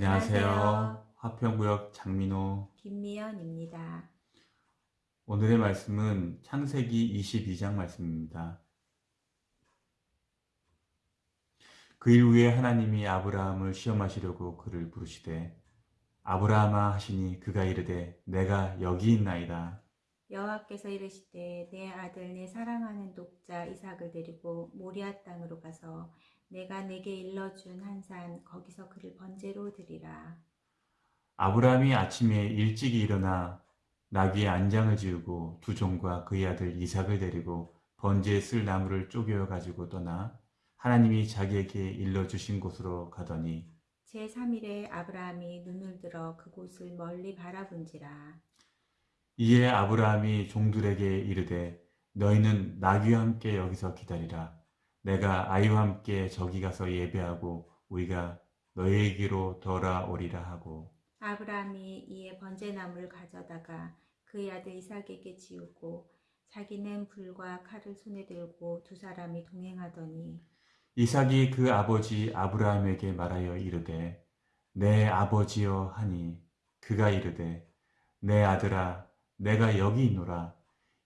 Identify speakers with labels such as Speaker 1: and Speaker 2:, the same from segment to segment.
Speaker 1: 안녕하세요. 화평구역 장민호.
Speaker 2: 김미연입니다.
Speaker 1: 오늘의 말씀은 창세기 22장 말씀입니다. 그 일 후에 하나님이 아브라함을 시험하시려고 그를 부르시되 아브라함아 하시니 그가 이르되 내가 여기 있나이다.
Speaker 2: 여호와께서 이르시되 내 아들 내 사랑하는 독자 이삭을 데리고 모리아 땅으로 가서 내가 내게 일러준 한 산 거기서 그를 번제로 드리라.
Speaker 1: 아브라함이 아침에 일찍이 일어나 나귀의 안장을 지우고 두 종과 그의 아들 이삭을 데리고 번제에 쓸 나무를 쪼개어 가지고 떠나 하나님이 자기에게 일러주신 곳으로 가더니
Speaker 2: 제3일에 아브라함이 눈을 들어 그곳을 멀리 바라본지라.
Speaker 1: 이에 아브라함이 종들에게 이르되 너희는 나귀와 함께 여기서 기다리라. 내가 아이와 함께 저기 가서 예배하고 우리가 너희에게로 돌아오리라 하고.
Speaker 2: 아브라함이 이에 번제나무를 가져다가 그의 아들 이삭에게 지우고 자기는 불과 칼을 손에 들고 두 사람이 동행하더니
Speaker 1: 이삭이 그 아버지 아브라함에게 말하여 이르되 내 아버지여 하니 그가 이르되 내 아들아 내가 여기 있노라.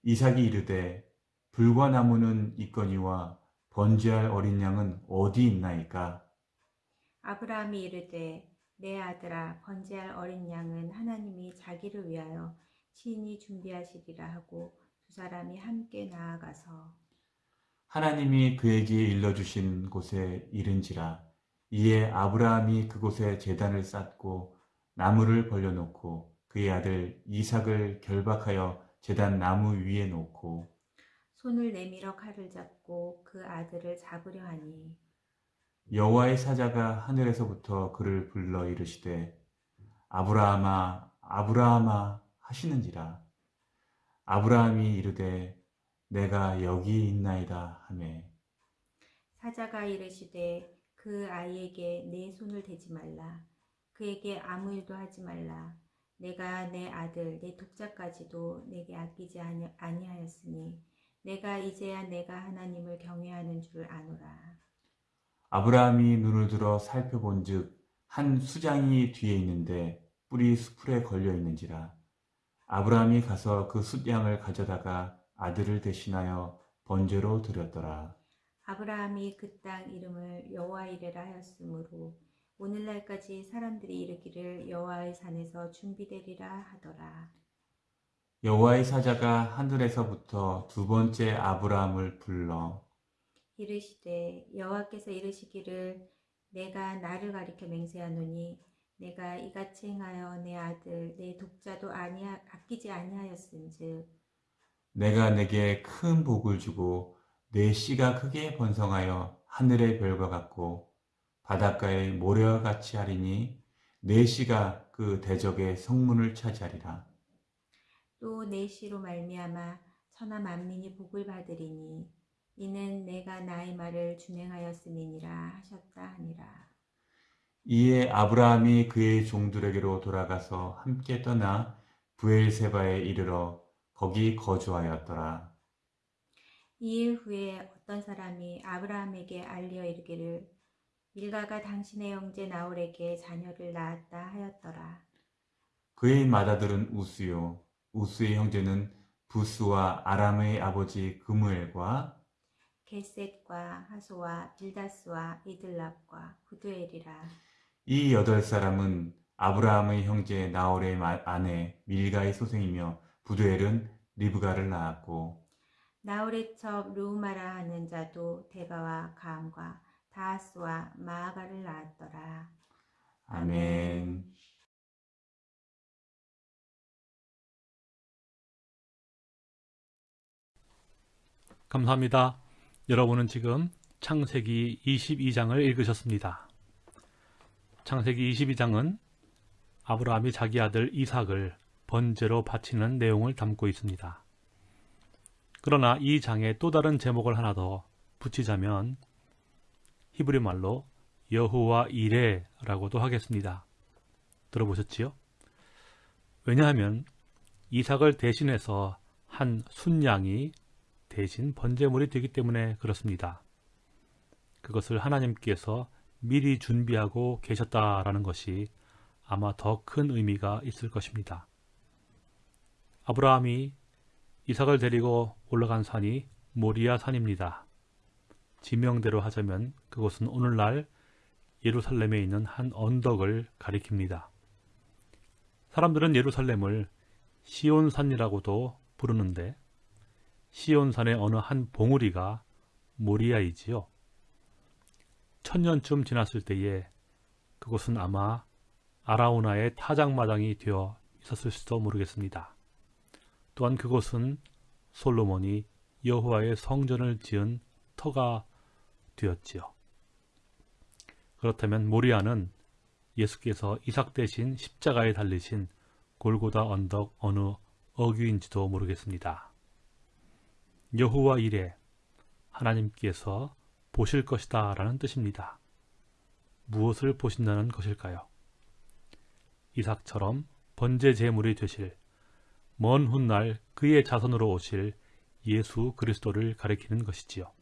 Speaker 1: 이삭이 이르되 불과 나무는 있거니와 번제할 어린 양은 어디 있나이까?
Speaker 2: 아브라함이 이르되 내 아들아 번제할 어린 양은 하나님이 자기를 위하여 친히 준비하시리라 하고 두 사람이 함께 나아가서
Speaker 1: 하나님이 그에게 일러주신 곳에 이른지라. 이에 아브라함이 그곳에 제단을 쌓고 나무를 벌려놓고 그의 아들 이삭을 결박하여 제단 나무 위에 놓고
Speaker 2: 손을 내밀어 칼을 잡고 그 아들을 잡으려 하니.
Speaker 1: 여호와의 사자가 하늘에서부터 그를 불러 이르시되 아브라함아 아브라함아 하시는지라. 아브라함이 이르되 내가 여기 있나이다 하매.
Speaker 2: 사자가 이르시되 그 아이에게 내 손을 대지 말라. 그에게 아무 일도 하지 말라. 내가 내 아들 내 독자까지도 내게 아끼지 아니, 아니하였으니 내가 이제야 내가 하나님을 경외하는 줄 아노라
Speaker 1: 아브라함이 눈을 들어 살펴본즉 한 수장이 뒤에 있는데 뿔이 수풀에 걸려 있는지라 아브라함이 가서 그 숫양을 가져다가 아들을 대신하여 번제로 드렸더라.
Speaker 2: 아브라함이 그 땅 이름을 여호와 이레라 하였으므로 오늘날까지 사람들이 이르기를 여호와의 산에서 준비되리라 하더라.
Speaker 1: 여호와의 사자가 하늘에서부터 두 번째 아브라함을 불러
Speaker 2: 이르시되 여호와께서 이르시기를 내가 나를 가리켜 맹세하노니 내가 이같이 행하여 내 아들 내 독자도 아니하, 아끼지 아니하였은즉
Speaker 1: 내가 내게 큰 복을 주고 내 씨가 크게 번성하여 하늘의 별과 같고 바닷가의 모래와 같이 하리니 내 씨가 그 대적의 성문을 차지하리라.
Speaker 2: 또내 씨로 말미암아 천하 만민이 복을 받으리니 이는 내가 나의 말을 준행하였음이니라 하셨다 하니라.
Speaker 1: 이에 아브라함이 그의 종들에게로 돌아가서 함께 떠나 부엘세바에 이르러 거기 거주하였더라.
Speaker 2: 이일 후에 어떤 사람이 아브라함에게 알려 이르기를 밀가가 당신의 형제 나홀에게 자녀를 낳았다 하였더라.
Speaker 1: 그의 맏아들은 우스요. 우스의 형제는 부스와 아람의 아버지 그무엘과
Speaker 2: 게셋과 하소와 빌다스와 이들랍과 구두엘이라.
Speaker 1: 이 여덟 사람은 아브라함의 형제 나홀의 아내 밀가의 소생이며 부두엘은 리브가를 낳았고
Speaker 2: 나홀의 첩 루마라 하는 자도 데바와 가암과 다하스와 마아가를 낳았더라.
Speaker 1: 아멘.
Speaker 3: 감사합니다. 여러분은 지금 창세기 22장을 읽으셨습니다. 창세기 22장은 아브라함이 자기 아들 이삭을 번제로 바치는 내용을 담고 있습니다. 그러나 이 장에 또 다른 제목을 하나 더 붙이자면 히브리 말로 여호와 이레라고도 하겠습니다. 들어보셨지요? 왜냐하면 이삭을 대신해서 한 순양이 대신 번제물이 되기 때문에 그렇습니다. 그것을 하나님께서 미리 준비하고 계셨다라는 것이 아마 더 큰 의미가 있을 것입니다. 아브라함이 이삭을 데리고 올라간 산이 모리아 산입니다. 지명대로 하자면 그곳은 오늘날 예루살렘에 있는 한 언덕을 가리킵니다. 사람들은 예루살렘을 시온산이라고도 부르는데 시온산의 어느 한 봉우리가 모리아이지요. 천년쯤 지났을 때에 그곳은 아마 아라우나의 타작마당이 되어 있었을지도 모르겠습니다. 또한 그곳은 솔로몬이 여호와의 성전을 지은 터가 되었지요. 그렇다면 모리아는 예수께서 이삭 대신 십자가에 달리신 골고다 언덕 어느 어귀인지도 모르겠습니다. 여호와 이래 하나님께서 보실 것이다 라는 뜻입니다. 무엇을 보신다는 것일까요? 이삭처럼 번제 제물이 되실 먼 훗날 그의 자손으로 오실 예수 그리스도를 가리키는 것이지요.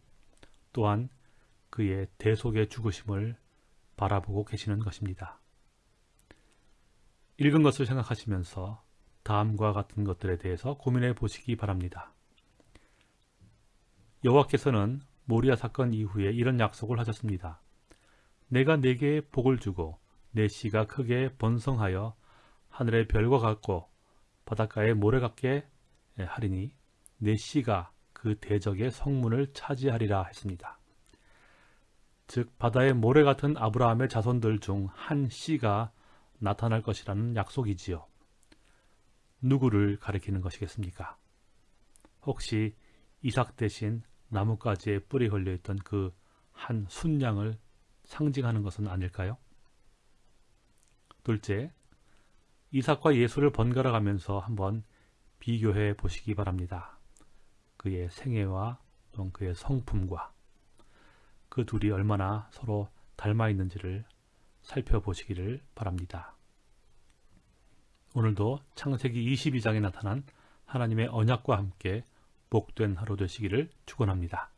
Speaker 3: 또한 그의 대속의 죽으심을 바라보고 계시는 것입니다. 읽은 것을 생각하시면서 다음과 같은 것들에 대해서 고민해 보시기 바랍니다. 여호와께서는 모리아 사건 이후에 이런 약속을 하셨습니다. 내가 내게 복을 주고 내 씨가 크게 번성하여 하늘의 별과 같고 바닷가의 모래 같게 하리니 내 씨가 그 대적의 성문을 차지하리라 했습니다. 즉 바다의 모래 같은 아브라함의 자손들 중 한 씨가 나타날 것이라는 약속이지요. 누구를 가리키는 것이겠습니까? 혹시 이삭 대신 나뭇가지에 뿔이 걸려있던 그 한 순양을 상징하는 것은 아닐까요? 둘째, 이삭과 예수를 번갈아 가면서 한번 비교해 보시기 바랍니다. 그의 생애와 또 그의 성품과 그 둘이 얼마나 서로 닮아 있는지를 살펴보시기를 바랍니다. 오늘도 창세기 22장에 나타난 하나님의 언약과 함께 복된 하루 되시기를 축원합니다.